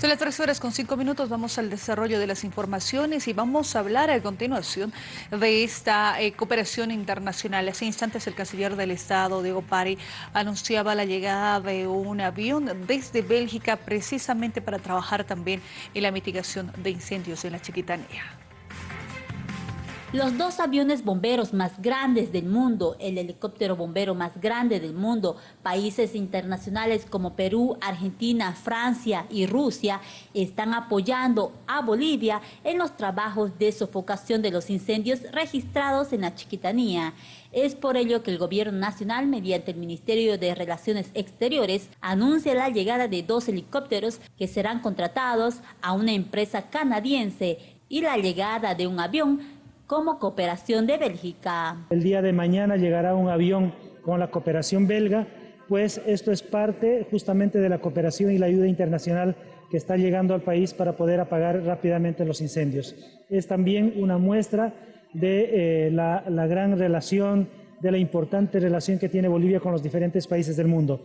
Son las tres horas con cinco minutos, vamos al desarrollo de las informaciones y vamos a hablar a continuación de esta eh, cooperación internacional. Hace instantes el canciller del Estado, Diego Pari, anunciaba la llegada de un avión desde Bélgica precisamente para trabajar también en la mitigación de incendios en la Chiquitanía. Los dos aviones bomberos más grandes del mundo, el helicóptero bombero más grande del mundo, países internacionales como Perú, Argentina, Francia y Rusia están apoyando a Bolivia en los trabajos de sofocación de los incendios registrados en la Chiquitanía. Es por ello que el gobierno nacional, mediante el Ministerio de Relaciones Exteriores, anuncia la llegada de dos helicópteros que serán contratados a una empresa canadiense y la llegada de un avión como cooperación de Bélgica. El día de mañana llegará un avión con la cooperación belga, pues esto es parte justamente de la cooperación y la ayuda internacional que está llegando al país para poder apagar rápidamente los incendios. Es también una muestra de eh, la, la gran relación, de la importante relación que tiene Bolivia con los diferentes países del mundo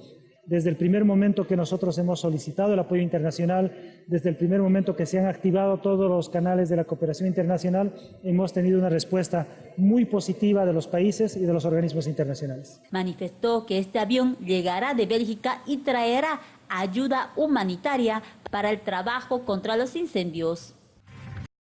desde el primer momento que nosotros hemos solicitado el apoyo internacional, desde el primer momento que se han activado todos los canales de la cooperación internacional, hemos tenido una respuesta muy positiva de los países y de los organismos internacionales. Manifestó que este avión llegará de Bélgica y traerá ayuda humanitaria para el trabajo contra los incendios.